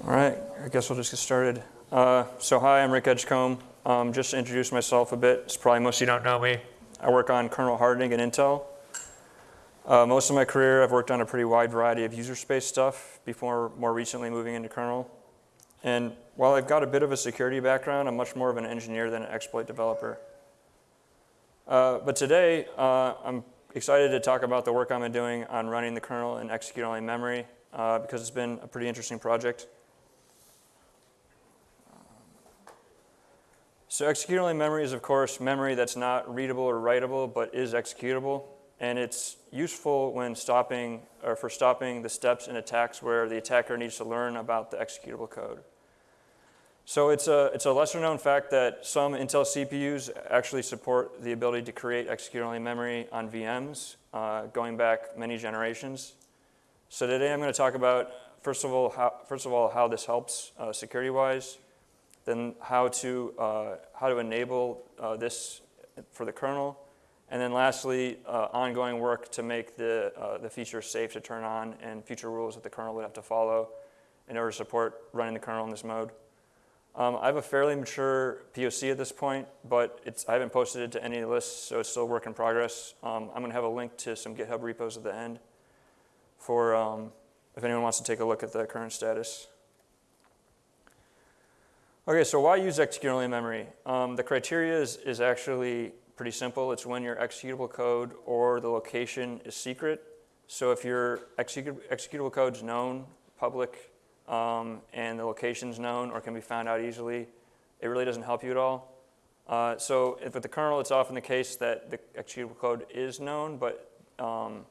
All right, I guess we'll just get started. Uh, so hi, I'm Rick Edgecombe. Um, just to introduce myself a bit, it's probably most of you don't know me. I work on kernel hardening at Intel. Uh, most of my career, I've worked on a pretty wide variety of user space stuff before more recently moving into kernel. And while I've got a bit of a security background, I'm much more of an engineer than an exploit developer. Uh, but today, uh, I'm excited to talk about the work I've been doing on running the kernel in execute-only memory uh, because it's been a pretty interesting project. So execute-only memory is, of course, memory that's not readable or writable, but is executable. And it's useful when stopping, or for stopping the steps in attacks where the attacker needs to learn about the executable code. So it's a, it's a lesser known fact that some Intel CPUs actually support the ability to create execute-only memory on VMs uh, going back many generations. So today I'm going to talk about, first of all, how, first of all, how this helps uh, security-wise, then how to, uh, how to enable uh, this for the kernel, and then lastly, uh, ongoing work to make the, uh, the feature safe to turn on and future rules that the kernel would have to follow in order to support running the kernel in this mode. Um, I have a fairly mature POC at this point, but it's I haven't posted it to any lists, so it's still work in progress. Um, I'm going to have a link to some GitHub repos at the end for um, if anyone wants to take a look at the current status. Okay, so why use executable memory? Um, the criteria is, is actually pretty simple. It's when your executable code or the location is secret. So if your executable code is known, public, um, and the location's known or can be found out easily, it really doesn't help you at all. Uh, so if with the kernel, it's often the case that the executable code is known, but um,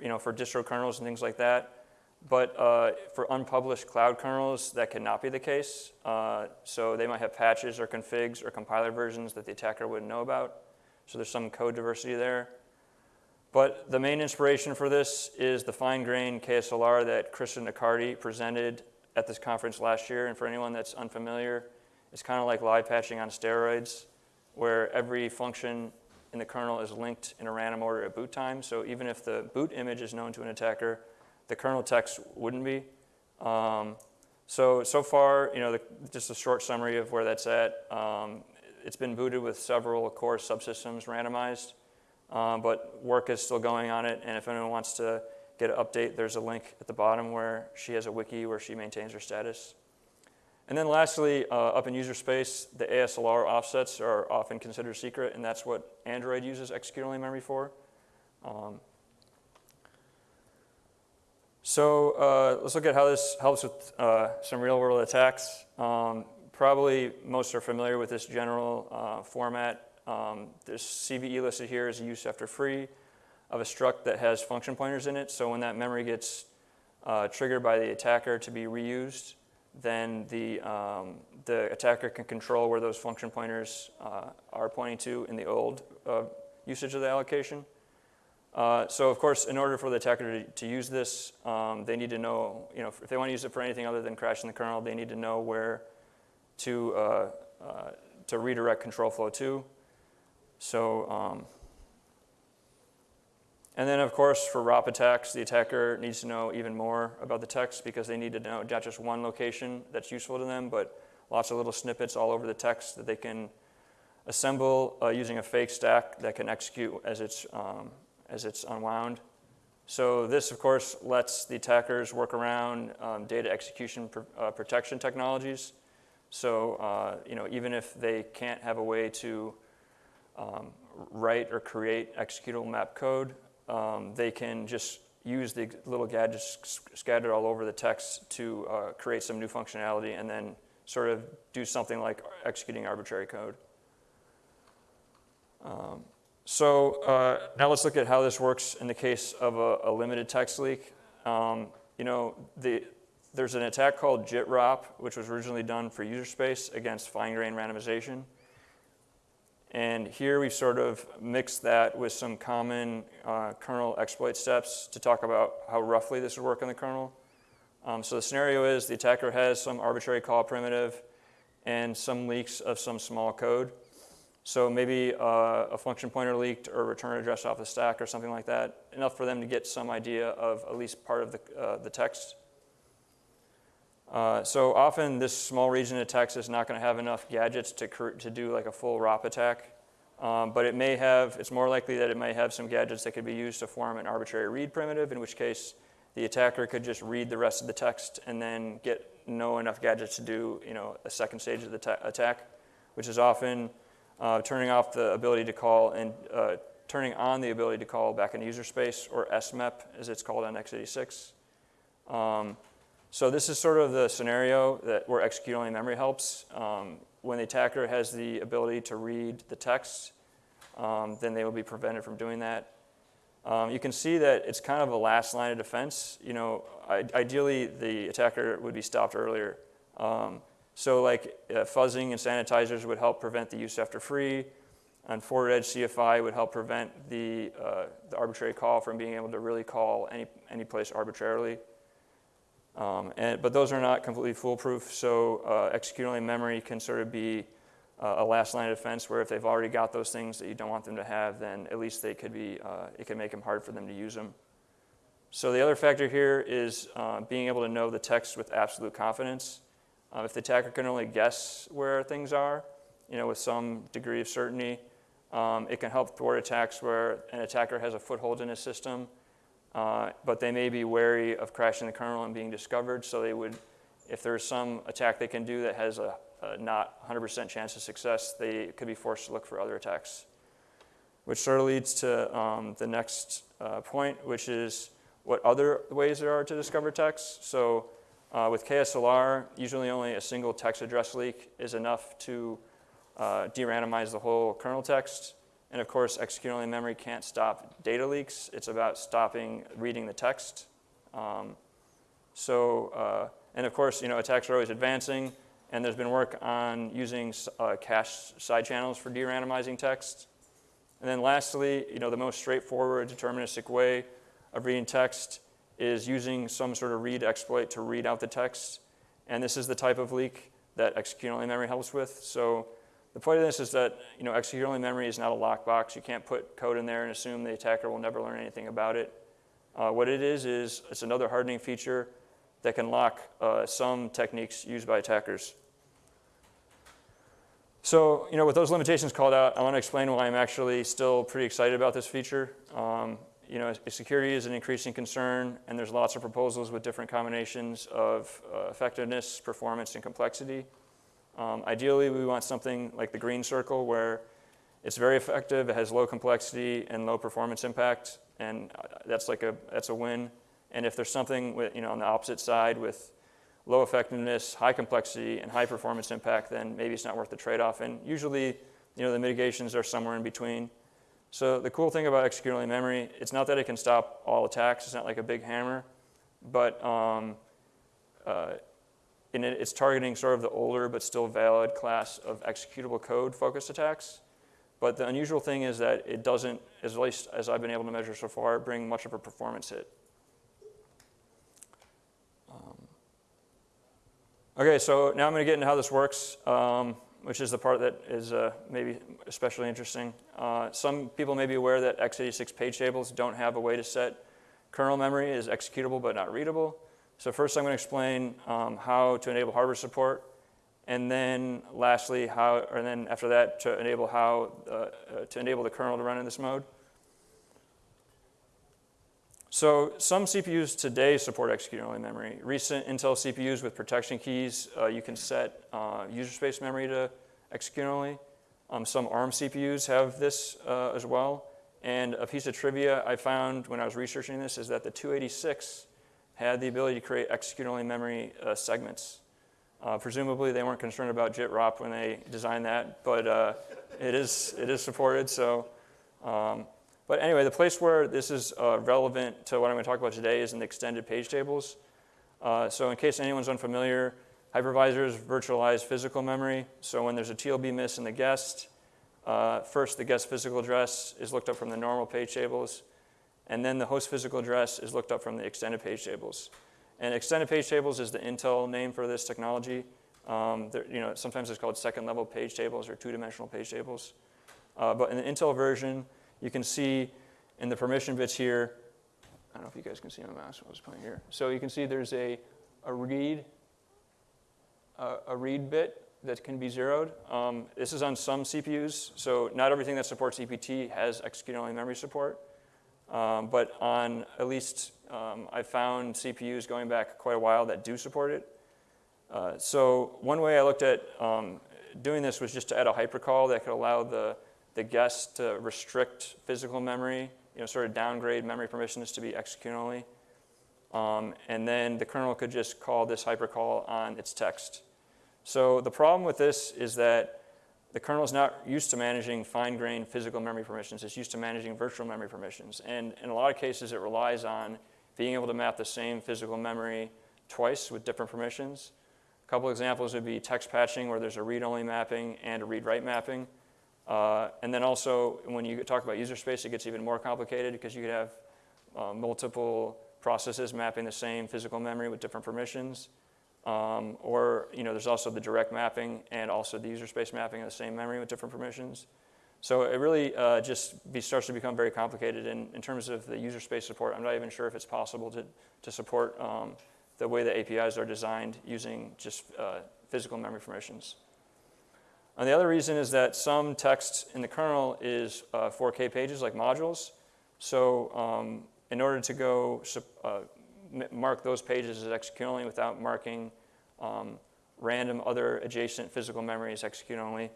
you know, for distro kernels and things like that. But uh, for unpublished cloud kernels, that cannot be the case. Uh, so they might have patches or configs or compiler versions that the attacker wouldn't know about. So there's some code diversity there. But the main inspiration for this is the fine-grained KASLR that Kristen Accardi presented at this conference last year. And for anyone that's unfamiliar, it's kind of like live patching on steroids, where every function in the kernel is linked in a random order at boot time. So even if the boot image is known to an attacker, the kernel text wouldn't be. Um, so, so far, you know, the, just a short summary of where that's at. Um, it's been booted with several core subsystems randomized. Um, but work is still going on it. And if anyone wants to get an update, there's a link at the bottom where she has a wiki where she maintains her status. And then lastly, uh, up in user space, the ASLR offsets are often considered secret, and that's what Android uses execute-only memory for. Um, so uh, let's look at how this helps with uh, some real-world attacks. Um, probably most are familiar with this general uh, format um, this CVE listed here is use after free of a struct that has function pointers in it. So when that memory gets uh, triggered by the attacker to be reused, then the, um, the attacker can control where those function pointers uh, are pointing to in the old uh, usage of the allocation. Uh, so of course, in order for the attacker to, to use this, um, they need to know, you know, if they want to use it for anything other than crashing the kernel, they need to know where to, uh, uh, to redirect control flow to. So, um, and then of course for ROP attacks, the attacker needs to know even more about the text because they need to know not just one location that's useful to them, but lots of little snippets all over the text that they can assemble uh, using a fake stack that can execute as it's, um, as it's unwound. So this, of course, lets the attackers work around um, data execution pr uh, protection technologies. So uh, you know, even if they can't have a way to um, write or create executable map code. Um, they can just use the little gadgets scattered all over the text to uh, create some new functionality and then sort of do something like executing arbitrary code. Um, so uh, now let's look at how this works in the case of a, a limited text leak. Um, you know, the, there's an attack called JIT-ROP, which was originally done for user space against fine-grained randomization. And here we've sort of mixed that with some common uh, kernel exploit steps to talk about how roughly this would work in the kernel. Um, so the scenario is the attacker has some arbitrary call primitive and some leaks of some small code. So maybe uh, a function pointer leaked or return address off the stack or something like that, enough for them to get some idea of at least part of the, uh, the text. Uh, so often this small region of text is not going to have enough gadgets to, to do like a full ROP attack. Um, but it may have, it's more likely that it may have some gadgets that could be used to form an arbitrary read primitive, in which case the attacker could just read the rest of the text and then get no enough gadgets to do you know, a second stage of the attack, which is often uh, turning off the ability to call and uh, turning on the ability to call back in user space, or SMEP as it's called on x86. Um, so this is sort of the scenario that where execute-only memory helps. Um, when the attacker has the ability to read the text, um, then they will be prevented from doing that. Um, you can see that it's kind of a last line of defense. You know, ideally the attacker would be stopped earlier. Um, so like uh, fuzzing and sanitizers would help prevent the use after free, and forward edge CFI would help prevent the, uh, the arbitrary call from being able to really call any, any place arbitrarily. Um, and, but those are not completely foolproof, so uh, execute-only memory can sort of be uh, a last line of defense where if they've already got those things that you don't want them to have, then at least they could be, uh, it can make them hard for them to use them. So the other factor here is uh, being able to know the text with absolute confidence. Uh, if the attacker can only guess where things are, you know, with some degree of certainty, um, it can help thwart attacks where an attacker has a foothold in a system, uh, but they may be wary of crashing the kernel and being discovered. So they would, if there's some attack they can do that has a, a not 100% chance of success, they could be forced to look for other attacks. Which sort of leads to um, the next uh, point, which is what other ways there are to discover text. So uh, with KASLR, usually only a single text address leak is enough to uh, de-randomize the whole kernel text. And of course, execute-only memory can't stop data leaks. It's about stopping reading the text. Um, so, uh, and of course, you know, attacks are always advancing, and there's been work on using uh, cache side channels for de-randomizing text. And then lastly, you know, the most straightforward deterministic way of reading text is using some sort of read exploit to read out the text. And this is the type of leak that execute-only memory helps with. So the point of this is that you know, execute-only memory is not a lockbox. You can't put code in there and assume the attacker will never learn anything about it. Uh, what it is is it's another hardening feature that can lock uh, some techniques used by attackers. So, you know, with those limitations called out, I want to explain why I'm actually still pretty excited about this feature. Um, you know, security is an increasing concern, and there's lots of proposals with different combinations of uh, effectiveness, performance, and complexity. Um, ideally, we want something like the green circle where it's very effective, it has low complexity and low performance impact, and uh, that's like a, that's a win. And if there's something with, you know, on the opposite side with low effectiveness, high complexity, and high performance impact, then maybe it's not worth the trade-off. And usually, you know, the mitigations are somewhere in between. So the cool thing about execute-only memory, it's not that it can stop all attacks. It's not like a big hammer, but um, uh, it, it's targeting sort of the older but still valid class of executable code focused attacks. But the unusual thing is that it doesn't, at least as I've been able to measure so far, bring much of a performance hit. Um, okay, so now I'm going to get into how this works, um, which is the part that is uh, maybe especially interesting. Uh, some people may be aware that x86 page tables don't have a way to set kernel memory as executable but not readable. So first I'm going to explain um, how to enable hardware support, and then lastly, how, or then after that, to enable how, uh, uh, to enable the kernel to run in this mode. So some CPUs today support execute-only memory. Recent Intel CPUs with protection keys, uh, you can set uh, user space memory to execute-only. Um, some ARM CPUs have this uh, as well. And a piece of trivia I found when I was researching this is that the 286 had the ability to create execute-only memory uh, segments. Uh, presumably, they weren't concerned about JIT-ROP when they designed that, but uh, it, is, it is supported. So, um, but anyway, the place where this is uh, relevant to what I'm going to talk about today is in the extended page tables. Uh, so in case anyone's unfamiliar, hypervisors virtualize physical memory. So when there's a TLB miss in the guest, uh, first the guest physical address is looked up from the normal page tables. And then the host physical address is looked up from the extended page tables. And extended page tables is the Intel name for this technology. Um, you know, sometimes it's called second level page tables or two-dimensional page tables. Uh, but in the Intel version, you can see in the permission bits here, I don't know if you guys can see my mouse, I was pointing here. So you can see there's a, a read a, a read bit that can be zeroed. Um, this is on some CPUs, so not everything that supports EPT has execute-only memory support. Um, but on at least, um, I found CPUs going back quite a while that do support it. Uh, so one way I looked at um, doing this was just to add a hypercall that could allow the, the guest to restrict physical memory, you know, sort of downgrade memory permissions to be execute only. Um, and then the kernel could just call this hypercall on its text. So the problem with this is that the kernel is not used to managing fine-grained physical memory permissions. It's used to managing virtual memory permissions. And in a lot of cases, it relies on being able to map the same physical memory twice with different permissions. A couple examples would be text patching, where there's a read-only mapping and a read-write mapping. Uh, and then also, when you talk about user space, it gets even more complicated because you could have uh, multiple processes mapping the same physical memory with different permissions. Um, or you know, there's also the direct mapping and also the user space mapping of the same memory with different permissions. So it really uh, just be, starts to become very complicated. And in terms of the user space support, I'm not even sure if it's possible to, to support um, the way the APIs are designed using just uh, physical memory permissions. And the other reason is that some text in the kernel is uh, 4K pages like modules. So um, in order to go uh, mark those pages as execute only without marking um, random other adjacent physical memories execute only.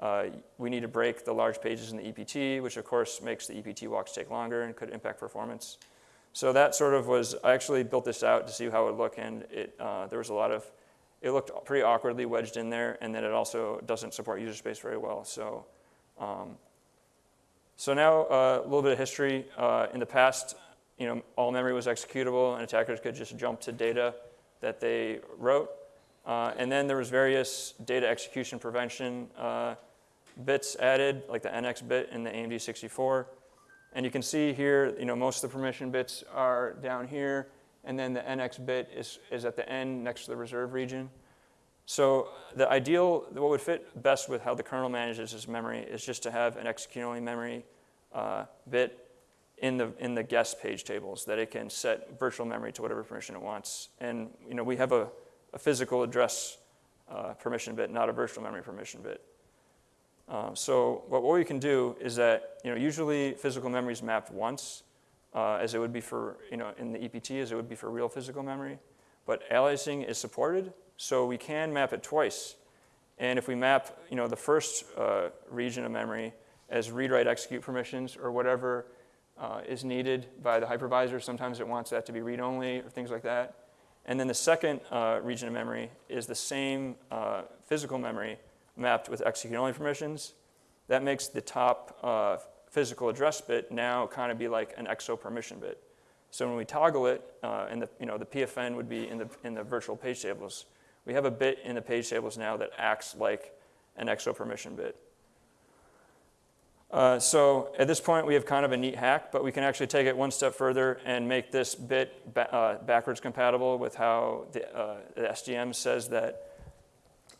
Uh, we need to break the large pages in the EPT, which of course makes the EPT walks take longer and could impact performance. So that sort of was, I actually built this out to see how it would look and it, uh, there was a lot of, it looked pretty awkwardly wedged in there and then it also doesn't support user space very well. So, um, so now uh, a little bit of history. Uh, in the past, you know, all memory was executable and attackers could just jump to data that they wrote. Uh, and then there was various data execution prevention uh, bits added, like the NX bit in the AMD 64. And you can see here, you know, most of the permission bits are down here, and then the NX bit is, is at the end next to the reserve region. So the ideal, what would fit best with how the kernel manages its memory is just to have an execute-only memory uh, bit in the, in the guest page tables that it can set virtual memory to whatever permission it wants. And you know, we have a, a physical address uh, permission bit, not a virtual memory permission bit. Uh, so what, what we can do is that you know, usually physical memory is mapped once, uh, as it would be for, you know, in the EPT, as it would be for real physical memory. But aliasing is supported, so we can map it twice. And if we map you know, the first uh, region of memory as read-write execute permissions or whatever uh, is needed by the hypervisor. Sometimes it wants that to be read-only or things like that. And then the second uh, region of memory is the same uh, physical memory mapped with execute-only permissions. That makes the top uh, physical address bit now kind of be like an EXO permission bit. So when we toggle it, uh, and the, you know, the PFN would be in the, in the virtual page tables, we have a bit in the page tables now that acts like an EXO permission bit. Uh, so at this point, we have kind of a neat hack, but we can actually take it one step further and make this bit ba uh, backwards compatible with how the, uh, the SDM says that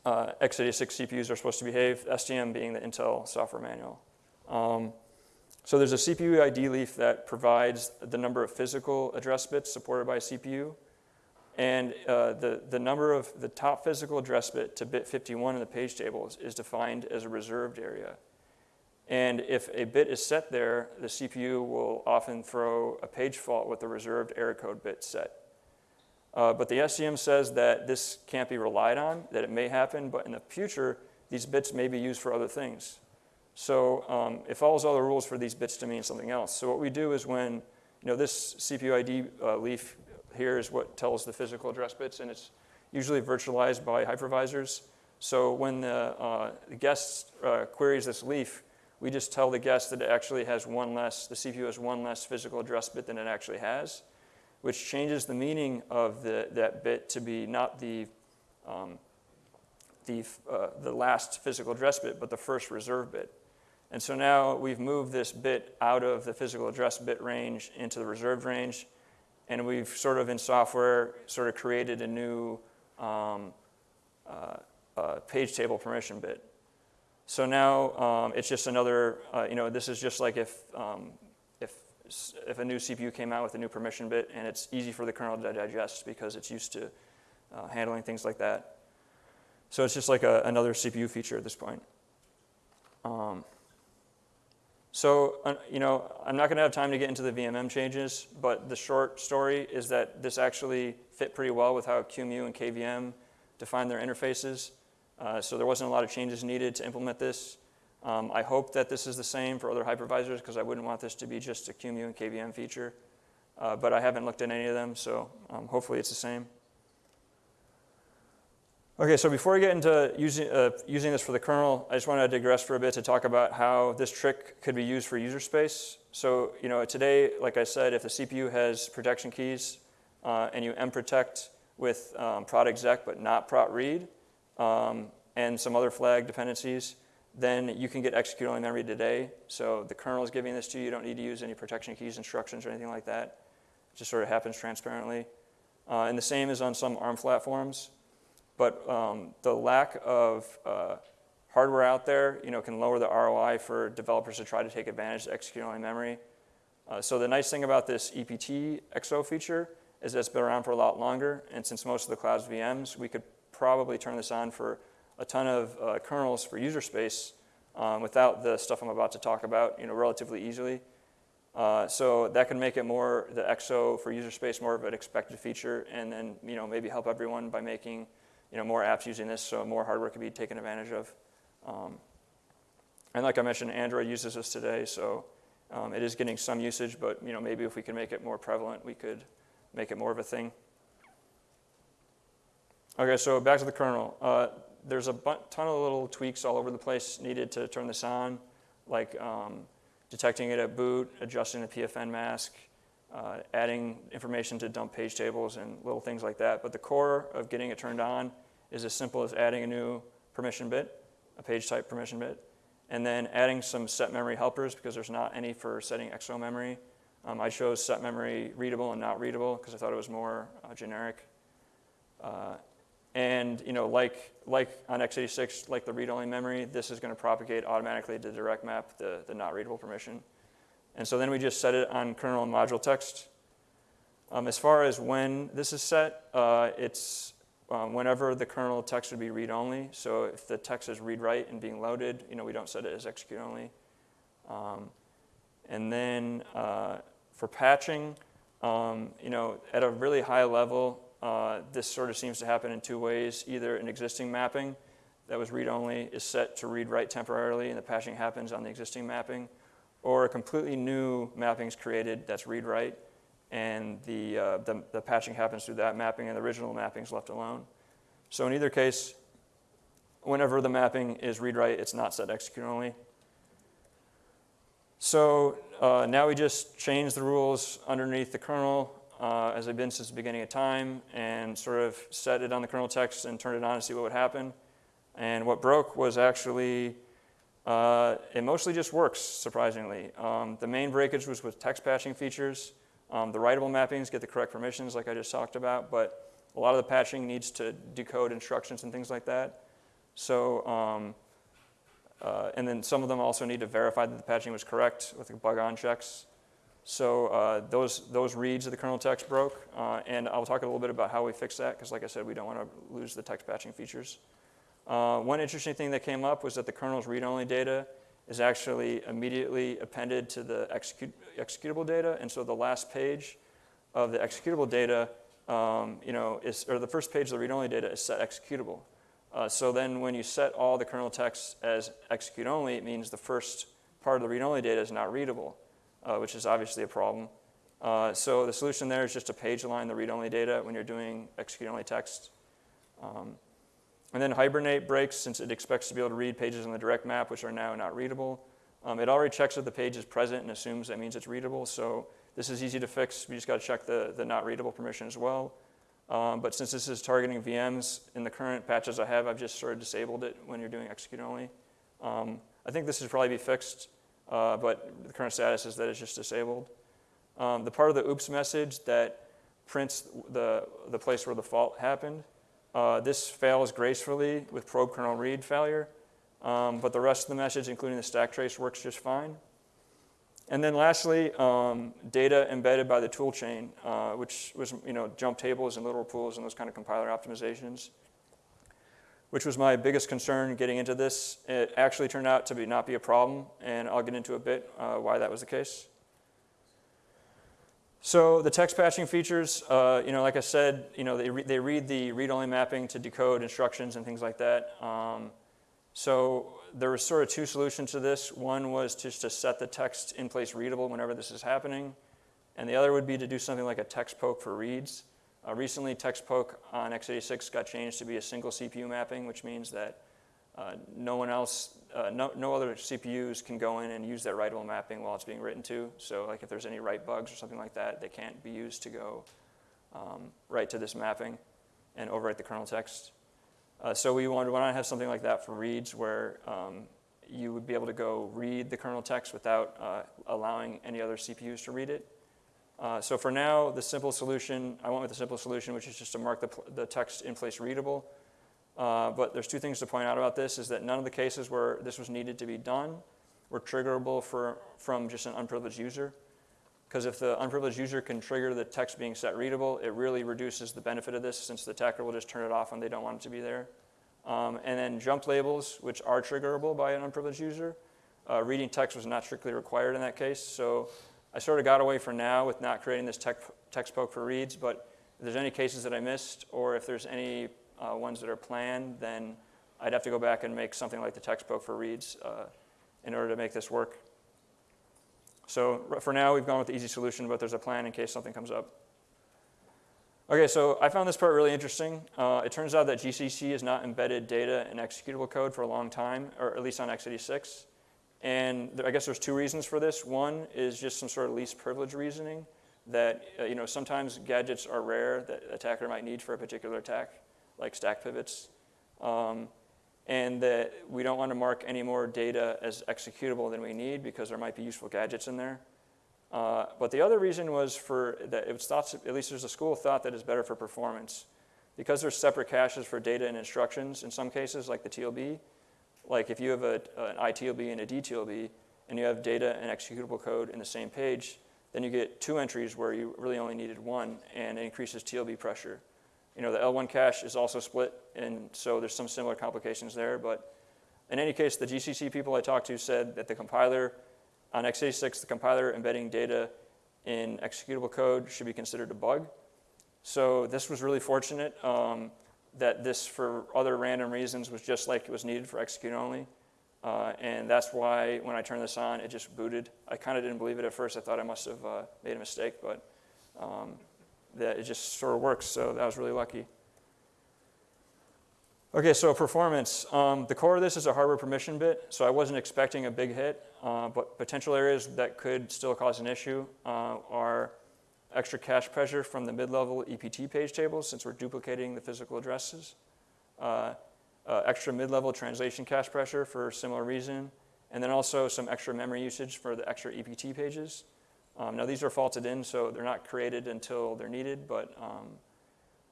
uh, x86 CPUs are supposed to behave, SDM being the Intel software manual. Um, so there's a CPU ID leaf that provides the number of physical address bits supported by CPU. And uh, the, the number of the top physical address bit to bit 51 in the page tables is defined as a reserved area. And if a bit is set there, the CPU will often throw a page fault with the reserved error code bit set. Uh, but the SDM says that this can't be relied on, that it may happen, but in the future, these bits may be used for other things. So um, it follows all the rules for these bits to mean something else. So what we do is when, you know, this CPU ID uh, leaf here is what tells the physical address bits, and it's usually virtualized by hypervisors. So when the, uh, the guest uh, queries this leaf, we just tell the guest that it actually has one less, the CPU has one less physical address bit than it actually has, which changes the meaning of the, that bit to be not the, um, the, uh, the last physical address bit, but the first reserve bit. And so now we've moved this bit out of the physical address bit range into the reserved range, and we've sort of in software sort of created a new um, uh, uh, page table permission bit. So now um, it's just another, uh, you know, this is just like if, um, if, if a new CPU came out with a new permission bit and it's easy for the kernel to digest because it's used to uh, handling things like that. So it's just like a, another CPU feature at this point. So, uh, you know, I'm not going to have time to get into the VMM changes, but the short story is that this actually fit pretty well with how QEMU and KVM define their interfaces. Uh, so there wasn't a lot of changes needed to implement this. Um, I hope that this is the same for other hypervisors because I wouldn't want this to be just a QEMU and KVM feature. Uh, but I haven't looked at any of them, so um, hopefully it's the same. Okay, so before we get into using, uh, using this for the kernel, I just want to digress for a bit to talk about how this trick could be used for user space. So, you know, today, like I said, if the CPU has protection keys uh, and you mprotect with um, exec but not prot read um, and some other flag dependencies, then you can get execute-only memory today. So the kernel is giving this to you. You don't need to use any protection keys instructions or anything like that. It just sort of happens transparently. Uh, and the same is on some ARM platforms. But um, the lack of uh, hardware out there, you know, can lower the ROI for developers to try to take advantage of execute-only memory. Uh, so the nice thing about this EPT XO feature is that it's been around for a lot longer, and since most of the cloud's VMs, we could probably turn this on for a ton of uh, kernels for user space um, without the stuff I'm about to talk about, you know, relatively easily. Uh, so that can make it more, the XO for user space, more of an expected feature, and then, you know, maybe help everyone by making you know, more apps using this, so more hardware can be taken advantage of. Um, and like I mentioned, Android uses this today, so um, it is getting some usage, but you know, maybe if we can make it more prevalent, we could make it more of a thing. Okay, so back to the kernel. Uh, there's a ton of little tweaks all over the place needed to turn this on, like um, detecting it at boot, adjusting the PFN mask, uh, adding information to dump page tables and little things like that. But the core of getting it turned on is as simple as adding a new permission bit, a page type permission bit, and then adding some set memory helpers because there's not any for setting XO memory. Um, I chose set memory readable and not readable because I thought it was more uh, generic. Uh, and you know, like, like on x86, like the read-only memory, this is going to propagate automatically to direct map the, the not readable permission. And so then we just set it on kernel and module text. Um, as far as when this is set, uh, it's um, whenever the kernel text would be read-only. So if the text is read-write and being loaded, you know, we don't set it as execute-only. Um, and then uh, for patching, um, you know, at a really high level, uh, this sort of seems to happen in two ways. Either an existing mapping that was read-only is set to read-write temporarily, and the patching happens on the existing mapping, or a completely new mapping is created that's read-write, and the, uh, the, the, patching happens through that mapping, and the original mapping is left alone. So in either case, whenever the mapping is read-write, it's not set execute only. So uh, now we just change the rules underneath the kernel uh, as they've been since the beginning of time and sort of set it on the kernel text and turn it on to see what would happen. And what broke was actually uh, it mostly just works, surprisingly. Um, the main breakage was with text patching features. Um, the writable mappings get the correct permissions, like I just talked about, but a lot of the patching needs to decode instructions and things like that. So, um, uh, and then some of them also need to verify that the patching was correct with the bug on checks. So uh, those, those reads of the kernel text broke, uh, and I'll talk a little bit about how we fix that, because like I said, we don't want to lose the text patching features. Uh, one interesting thing that came up was that the kernel's read-only data is actually immediately appended to the execute, executable data, and so the last page of the executable data, um, you know, is, or the first page of the read-only data is set executable. Uh, so then when you set all the kernel text as execute-only, it means the first part of the read-only data is not readable, uh, which is obviously a problem. Uh, so the solution there is just to page align the read-only data when you're doing execute-only text. Um, and then Hibernate breaks since it expects to be able to read pages on the direct map, which are now not readable. Um, it already checks if the page is present and assumes that means it's readable. So this is easy to fix. We just got to check the, the not readable permission as well. Um, but since this is targeting VMs, in the current patches I have, I've just sort of disabled it when you're doing execute only. Um, I think this should probably be fixed, uh, but the current status is that it's just disabled. Um, the part of the oops message that prints the, the place where the fault happened, uh, this fails gracefully with probe kernel read failure, um, but the rest of the message, including the stack trace, works just fine. And then lastly, um, data embedded by the toolchain, uh, which was you know jump tables and literal pools and those kind of compiler optimizations. which was my biggest concern getting into this. It actually turned out to be not be a problem, and I'll get into a bit uh, why that was the case. So the text patching features, uh, you know, like I said, you know, they, re- they read the read-only mapping to decode instructions and things like that. Um, so there were sort of two solutions to this. One was just to set the text in place readable whenever this is happening, and the other would be to do something like a text poke for reads. Uh, recently, text poke on x86 got changed to be a single CPU mapping, which means that uh, no one else, uh, no, no other CPUs can go in and use that writable mapping while it's being written to. So like if there's any write bugs or something like that, they can't be used to go um, write to this mapping and overwrite the kernel text. Uh, so we wanted, why not have something like that for reads where um, you would be able to go read the kernel text without uh, allowing any other CPUs to read it. Uh, so for now, the simple solution, I went with the simple solution, which is just to mark the, the text in place readable. Uh, but there's two things to point out about this, is that none of the cases where this was needed to be done were triggerable for, from just an unprivileged user. Because if the unprivileged user can trigger the text being set readable, it really reduces the benefit of this since the attacker will just turn it off when they don't want it to be there. Um, and then jump labels, which are triggerable by an unprivileged user, uh, reading text was not strictly required in that case. So I sort of got away for now with not creating this text poke for reads, but if there's any cases that I missed, or if there's any uh, ones that are planned, then I'd have to go back and make something like the text poke for reads uh, in order to make this work. So for now, we've gone with the easy solution, but there's a plan in case something comes up. Okay, so I found this part really interesting. Uh, it turns out that GCC has not embedded data in executable code for a long time, or at least on x86. And there, I guess there's two reasons for this. One is just some sort of least privilege reasoning that uh, you know sometimes gadgets are rare that attacker might need for a particular attack like stack pivots, um, and that we don't want to mark any more data as executable than we need because there might be useful gadgets in there. Uh, but the other reason was for that it was thought, at least there's a school of thought that is better for performance. Because there's separate caches for data and instructions in some cases, like the TLB, like if you have a, an ITLB and a DTLB, and you have data and executable code in the same page, then you get two entries where you really only needed one, and it increases TLB pressure. You know, the L1 cache is also split, and so there's some similar complications there. But in any case, the GCC people I talked to said that the compiler, on x86, the compiler embedding data in executable code should be considered a bug. So this was really fortunate um, that this, for other random reasons, was just like it was needed for execute only. Uh, and that's why when I turned this on, it just booted. I kind of didn't believe it at first. I thought I must have uh, made a mistake, but um, that it just sort of works. So that was really lucky. Okay, so performance. Um, the core of this is a hardware permission bit, so I wasn't expecting a big hit, uh, but potential areas that could still cause an issue uh, are extra cache pressure from the mid-level EPT page tables, since we're duplicating the physical addresses, uh, uh, extra mid-level translation cache pressure for a similar reason, and then also some extra memory usage for the extra EPT pages. Um, now these are faulted in, so they're not created until they're needed, but um,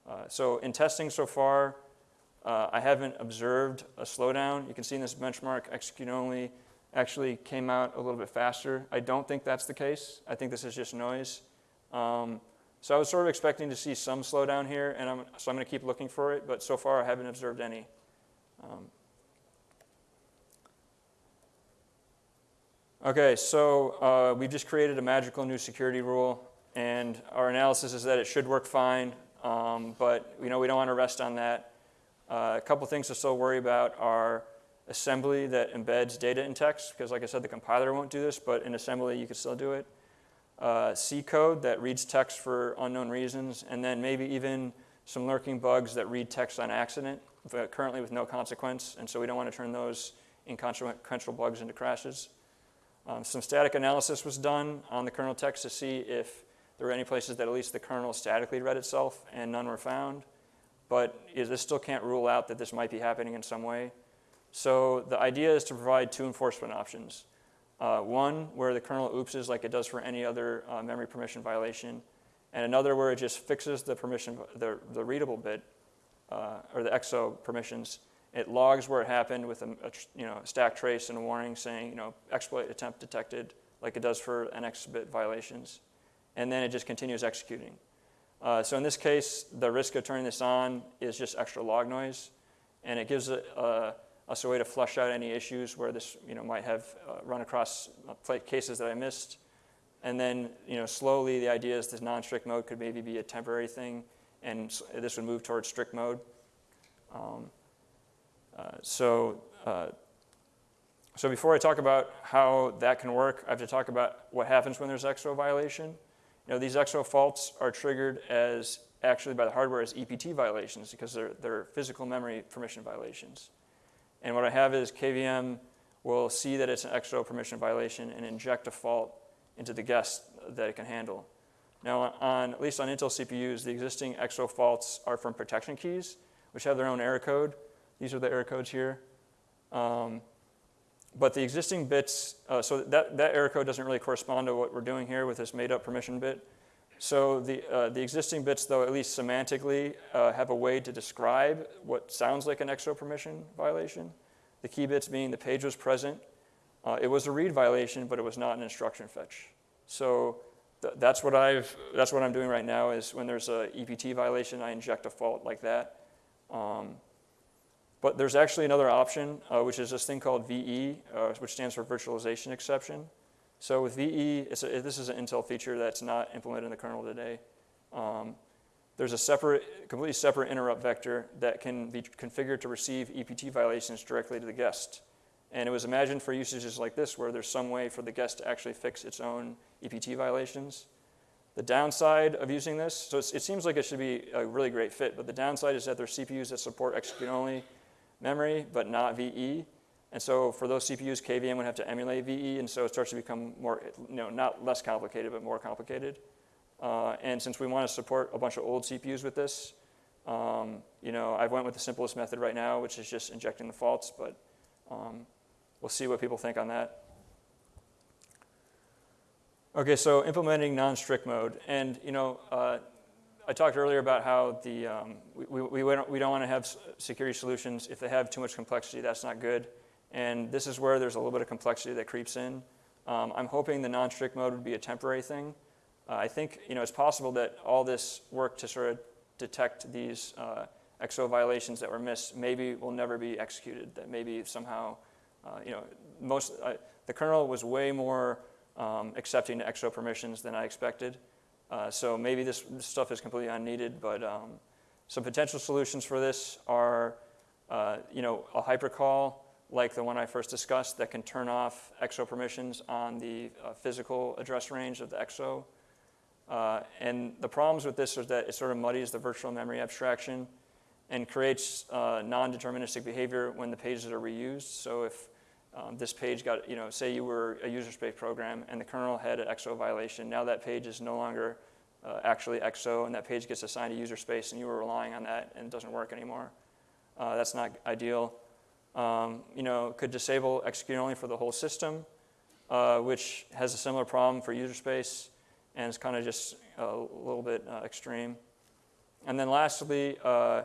uh, so in testing so far, uh, I haven't observed a slowdown. You can see in this benchmark, execute only actually came out a little bit faster. I don't think that's the case. I think this is just noise. Um, so I was sort of expecting to see some slowdown here, and I'm, so I'm going to keep looking for it, but so far I haven't observed any. Um, Okay, so uh, we've just created a magical new security rule, and our analysis is that it should work fine, um, but you know we don't want to rest on that. Uh, a couple things to still worry about are assembly that embeds data in text, because like I said, the compiler won't do this, but in assembly you can still do it. Uh, C code that reads text for unknown reasons, and then maybe even some lurking bugs that read text on accident, but currently with no consequence, and so we don't want to turn those inconsequential bugs into crashes. Um, some static analysis was done on the kernel text to see if there were any places that at least the kernel statically read itself, and none were found. But this still can't rule out that this might be happening in some way. So the idea is to provide two enforcement options. Uh, one, where the kernel oopses like it does for any other uh, memory permission violation, and another where it just fixes the permission, the, the readable bit, uh, or the EXO permissions, it logs where it happened with a, a you know, stack trace and a warning saying, you know, exploit attempt detected, like it does for NX bit violations. And then it just continues executing. Uh, so in this case, the risk of turning this on is just extra log noise. and it gives a, a, us a way to flush out any issues where this you know, might have uh, run across uh, cases that I missed. And then you know, slowly the idea is this non-strict mode could maybe be a temporary thing, and this would move towards strict mode. Um, so, uh, so before I talk about how that can work, I have to talk about what happens when there's XO violation. You know, these XO faults are triggered as actually by the hardware as EPT violations because they're, they're physical memory permission violations. And what I have is KVM will see that it's an XO permission violation and inject a fault into the guest that it can handle. Now, on, at least on Intel CPUs, the existing XO faults are from protection keys, which have their own error code. These are the error codes here. Um, but the existing bits, uh, so that, that error code doesn't really correspond to what we're doing here with this made up permission bit. So the, uh, the existing bits, though, at least semantically, uh, have a way to describe what sounds like an XO permission violation. The key bits being the page was present. Uh, it was a read violation, but it was not an instruction fetch. So th that's, what I've, that's what I'm doing right now is when there's a EPT violation, I inject a fault like that. Um, but there's actually another option, uh, which is this thing called VE, uh, which stands for virtualization exception. So with VE, a, this is an Intel feature that's not implemented in the kernel today. Um, there's a separate, completely separate interrupt vector that can be configured to receive EPT violations directly to the guest. And it was imagined for usages like this where there's some way for the guest to actually fix its own EPT violations. The downside of using this, so it seems like it should be a really great fit, but the downside is that there are CPUs that support execute-only memory, but not VE. And so for those CPUs, KVM would have to emulate VE, and so it starts to become more, you know, not less complicated, but more complicated. Uh, and since we want to support a bunch of old CPUs with this, um, you know, I went with the simplest method right now, which is just injecting the faults, but um, we'll see what people think on that. Okay, so implementing non-strict mode. And, you know, uh, I talked earlier about how the, um, we, we, we, don't, we don't want to have security solutions if they have too much complexity. That's not good. And this is where there's a little bit of complexity that creeps in. Um, I'm hoping the non-strict mode would be a temporary thing. Uh, I think you know, it's possible that all this work to sort of detect these uh, XO violations that were missed maybe will never be executed, that maybe somehow, uh, you know, most, uh, the kernel was way more um, accepting to XO permissions than I expected. Uh, so maybe this, this, stuff is completely unneeded, but um, some potential solutions for this are, uh, you know, a hypercall like the one I first discussed that can turn off EXO permissions on the uh, physical address range of the EXO. Uh, and the problems with this is that it sort of muddies the virtual memory abstraction and creates uh, non-deterministic behavior when the pages are reused. So if um, this page got, you know, say you were a user space program and the kernel had an XO violation, now that page is no longer uh, actually XO and that page gets assigned to user space and you were relying on that and it doesn't work anymore. Uh, that's not ideal um, you know, could disable execute only for the whole system, uh, which has a similar problem for user space and it's kind of just a little bit uh, extreme. And then lastly, uh,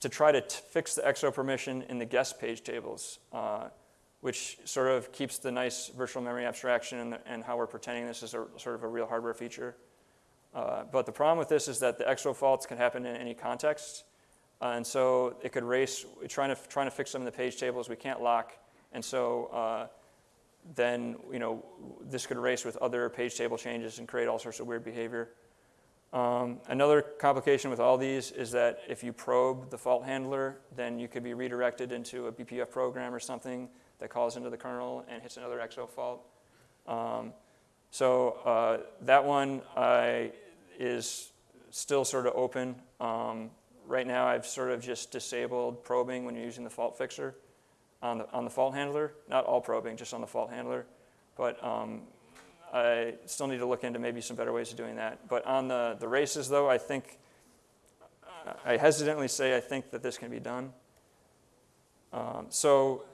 to try to fix the XO permission in the guest page tables, uh, which sort of keeps the nice virtual memory abstraction and, the, and how we're pretending this is a, sort of a real hardware feature. Uh, but the problem with this is that the XO faults can happen in any context. Uh, and so it could race, trying to, trying to fix some of the page tables, we can't lock. And so uh, then, you know, this could race with other page table changes and create all sorts of weird behavior. Um, another complication with all these is that if you probe the fault handler, then you could be redirected into a BPF program or something that calls into the kernel and hits another XO fault. Um, so uh, that one is still sort of open. Um, right now I've sort of just disabled probing when you're using the fault fixer on the, on the fault handler. Not all probing, just on the fault handler. But um, I still need to look into maybe some better ways of doing that. But on the, the races, though, I think, I hesitantly say I think that this can be done. Um, so,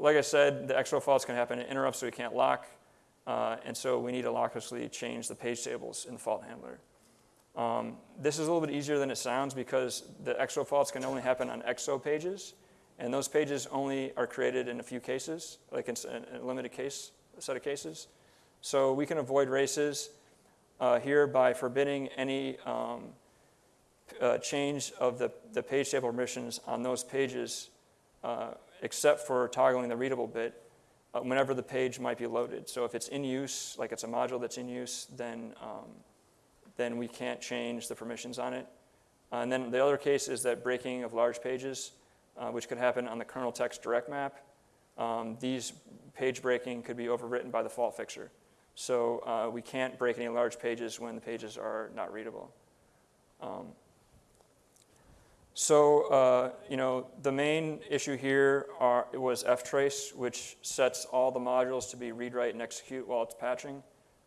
like I said, the XO faults can happen in interrupts, so we can't lock. Uh, and so we need to locklessly change the page tables in the fault handler. Um, this is a little bit easier than it sounds because the XO faults can only happen on XO pages, and those pages only are created in a few cases, like in a limited case, a set of cases. So we can avoid races uh, here by forbidding any um, uh, change of the, the page table permissions on those pages uh, except for toggling the readable bit uh, whenever the page might be loaded. So if it's in use, like it's a module that's in use, then, um, then we can't change the permissions on it. Uh, and then the other case is that breaking of large pages, uh, which could happen on the kernel text direct map. Um, these page breaking could be overwritten by the fault fixer. So uh, we can't break any large pages when the pages are not readable. Um, so, uh, you know, the main issue here are, was ftrace, which sets all the modules to be read, write, and execute while it's patching.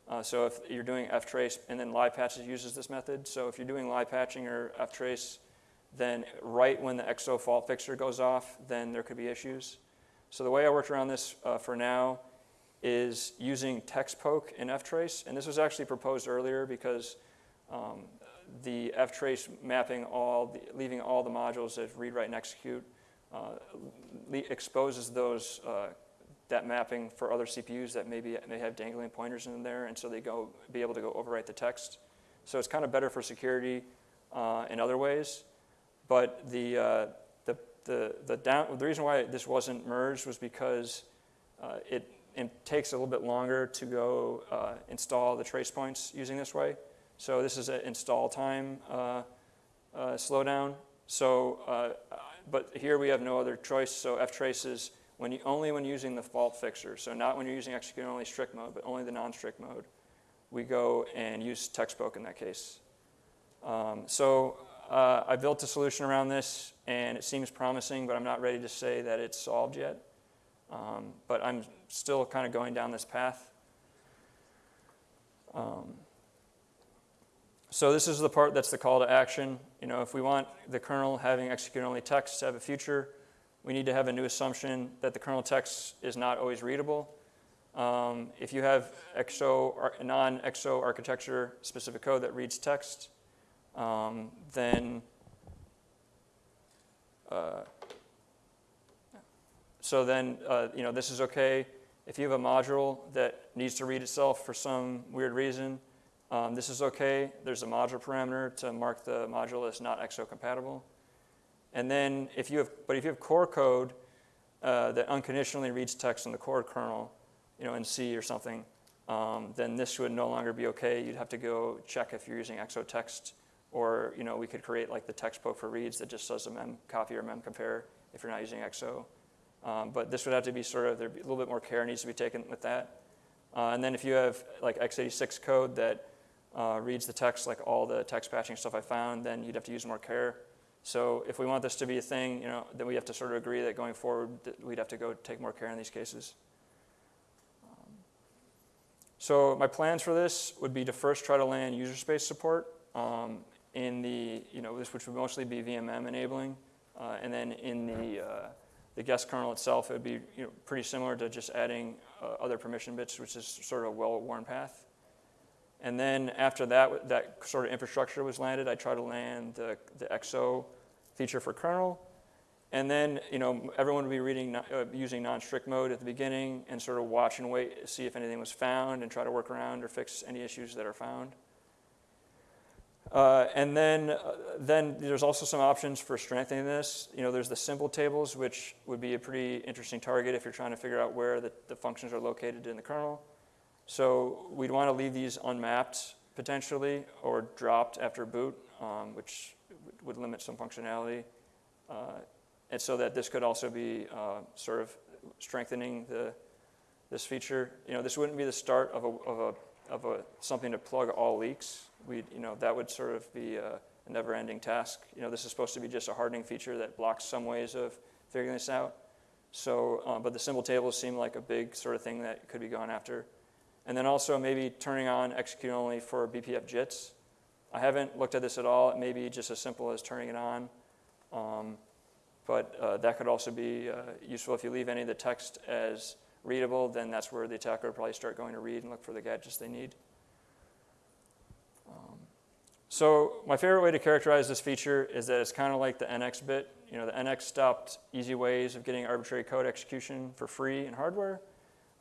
Uh, so if you're doing ftrace, and then live patches uses this method. So if you're doing live patching or ftrace, then right when the XO fault fixer goes off, then there could be issues. So the way I worked around this uh, for now is using text poke in ftrace. And this was actually proposed earlier because um, the ftrace mapping all, the, leaving all the modules as read, write, and execute uh, exposes those, uh, that mapping for other CPUs that maybe may have dangling pointers in there, and so they go be able to go overwrite the text. So it's kind of better for security uh, in other ways. But the, uh, the, the, the, down, the reason why this wasn't merged was because uh, it, it, takes a little bit longer to go uh, install the trace points using this way. So this is an install time uh, uh, slowdown. So, uh, but here we have no other choice. So ftrace is when you, only when using the fault fixer. So not when you're using execute only strict mode, but only the non-strict mode. We go and use text poke in that case. Um, so uh, I built a solution around this, and it seems promising, but I'm not ready to say that it's solved yet. Um, but I'm still kind of going down this path. Um, so this is the part that's the call to action. You know, if we want the kernel having execute-only text to have a future, we need to have a new assumption that the kernel text is not always readable. Um, if you have XO, non-XO architecture specific code that reads text, um, then uh, so then uh, you know this is okay. If you have a module that needs to read itself for some weird reason, um, this is okay. There's a module parameter to mark the module as not XO compatible. And then if you have, but if you have core code uh, that unconditionally reads text in the core kernel, you know, in C or something, um, then this would no longer be okay. You'd have to go check if you're using XO text, or you know, we could create like the text poke for reads that just does a mem copy or mem compare if you're not using XO. Um, but this would have to be sort of, there'd be a little bit more care needs to be taken with that. Uh, and then if you have like x86 code that uh, reads the text like all the text patching stuff I found, then you'd have to use more care. So if we want this to be a thing, you know, then we have to sort of agree that going forward, that we'd have to go take more care in these cases. Um, so my plans for this would be to first try to land user space support um, in the, you know, this which would mostly be VMM enabling, uh, and then in the uh, the guest kernel itself, it would be you know, pretty similar to just adding uh, other permission bits, which is sort of a well-worn path. And then after that, that sort of infrastructure was landed, I tried to land the, the XO feature for kernel. And then, you know, everyone would be reading, uh, using non-strict mode at the beginning and sort of watch and wait, to see if anything was found and try to work around or fix any issues that are found. Uh, and then, uh, then there's also some options for strengthening this. You know, there's the symbol tables, which would be a pretty interesting target if you're trying to figure out where the, the functions are located in the kernel. So we'd want to leave these unmapped potentially or dropped after boot, um, which would limit some functionality. Uh, and so that this could also be uh, sort of strengthening the, this feature. You know, this wouldn't be the start of, a, of, a, of a, something to plug all leaks. We, you know, that would sort of be a, a never-ending task. You know, this is supposed to be just a hardening feature that blocks some ways of figuring this out. So, uh, but the symbol tables seem like a big sort of thing that could be gone after. And then also maybe turning on execute only for BPF JITs. I haven't looked at this at all. It may be just as simple as turning it on. Um, but uh, that could also be uh, useful if you leave any of the text as readable, then that's where the attacker would probably start going to read and look for the gadgets they need. Um, so my favorite way to characterize this feature is that it's kind of like the NX bit. You know, the NX stopped easy ways of getting arbitrary code execution for free in hardware.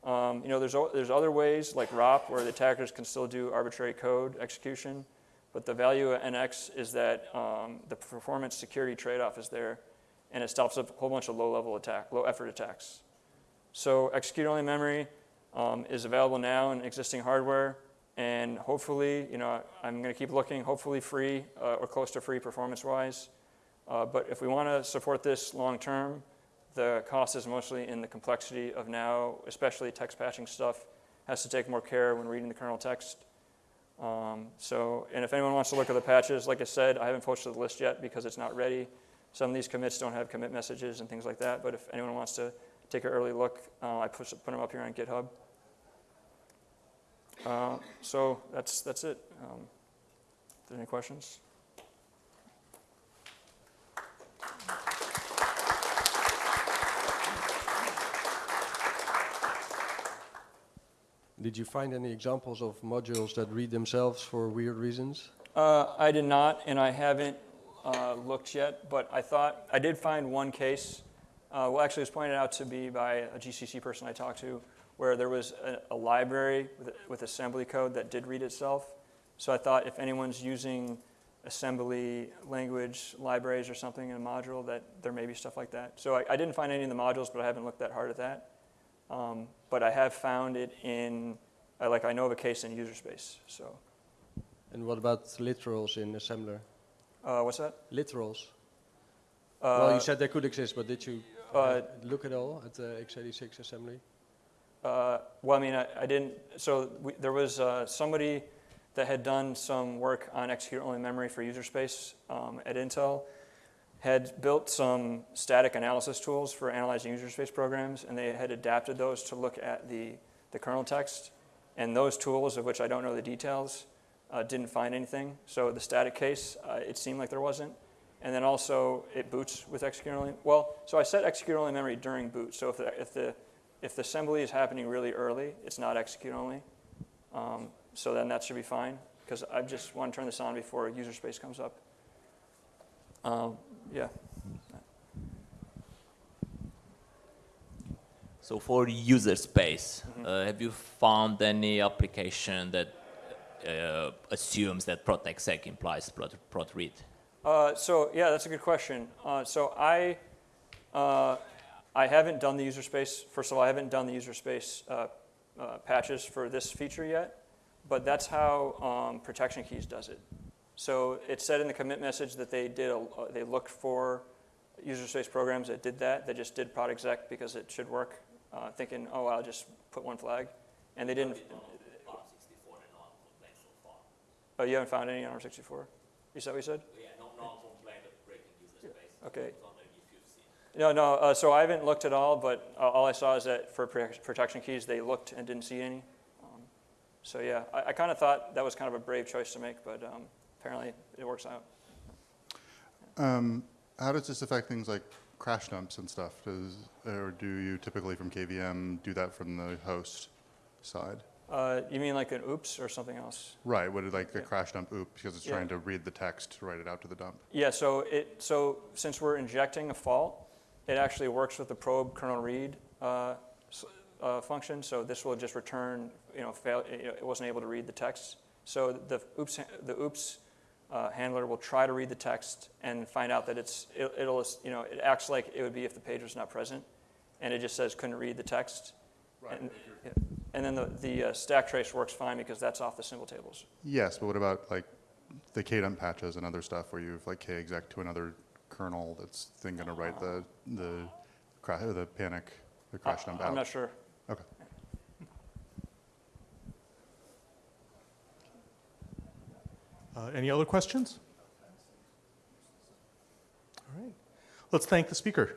Um, you know, there's, there's other ways like ROP where the attackers can still do arbitrary code execution, but the value of NX is that um, the performance security trade-off is there. and it stops a whole bunch of low-level attack, low-effort attacks. So execute-only memory um, is available now in existing hardware, and hopefully, you know, I'm going to keep looking, hopefully free uh, or close to free performance-wise. Uh, but if we want to support this long-term, the cost is mostly in the complexity of now, especially text patching stuff, has to take more care when reading the kernel text. Um, so, and if anyone wants to look at the patches, like I said, I haven't posted the list yet because it's not ready. Some of these commits don't have commit messages and things like that, but if anyone wants to take an early look, uh, I put, put them up here on GitHub. Uh, so that's, that's it. Um, any questions? Did you find any examples of modules that read themselves for weird reasons? Uh, I did not, and I haven't uh, looked yet, but I thought, I did find one case, uh, well, actually, it was pointed out to me by a GCC person I talked to, where there was a, a library with, with assembly code that did read itself. So I thought if anyone's using assembly language libraries or something in a module, that there may be stuff like that. So I, I didn't find any in the modules, but I haven't looked that hard at that. Um, but I have found it in, uh, like I know of a case in user space. So And what about literals in assembler? uh, what's that? Literals. Uh, well, you said they could exist, but did you uh, uh, look at all at the x86 assembly? Uh, well, I mean, I, I didn't. So we, there was uh, somebody that had done some work on execute-only memory for user space um, at Intel, had built some static analysis tools for analyzing user space programs, and they had adapted those to look at the, the kernel text. And those tools, of which I don't know the details, uh, didn't find anything. So the static case, uh, it seemed like there wasn't. And then also it boots with execute-only. Well, so I set execute-only memory during boot. So if the, if the if the assembly is happening really early, it's not execute only. Um, so then that should be fine because I just want to turn this on before user space comes up. Um, yeah. So for user space, uh, have you found any application that uh, assumes that prot exec implies prot, prot read? Uh, so yeah, that's a good question. Uh, so I, uh, I haven't done the user space. First of all, I haven't done the user space uh, uh, patches for this feature yet, but that's how um, protection keys does it. So it said in the commit message that they did a, they looked for user space programs that did that. They just did prot exec because it should work, uh, thinking, oh, I'll just put one flag, and they didn't. Oh, you haven't found any on arm64? Is that what you said? Yeah, no, no complaint of breaking user space. Okay. wondering if you've seen. No, no. Uh, so I haven't looked at all, but uh, all I saw is that for protection keys, they looked and didn't see any. Um, so yeah, I, I kind of thought that was kind of a brave choice to make, but um, apparently it works out. Um, how does this affect things like crash dumps and stuff? Does, or do you typically from KVM do that from the host side? Uh, you mean like an oops or something else? Right, what is like a Yeah. crash dump oop because it's Yeah. trying to read the text to write it out to the dump? Yeah. So it so since we're injecting a fault, it actually works with the probe kernel read uh, uh, function. So this will just return, you know, fail, you know, it wasn't able to read the text. So the oops the oops uh, handler will try to read the text and find out that it's it, it'll you know it acts like it would be if the page was not present, and it just says couldn't read the text. And, yeah. and then the, the uh, stack trace works fine because that's off the symbol tables. Yes, but what about like the kdump patches and other stuff where you've like exec to another kernel that's then going to write the the the panic the crash dump I, out? I'm not sure. Okay. Uh, Any other questions? All right. Let's thank the speaker.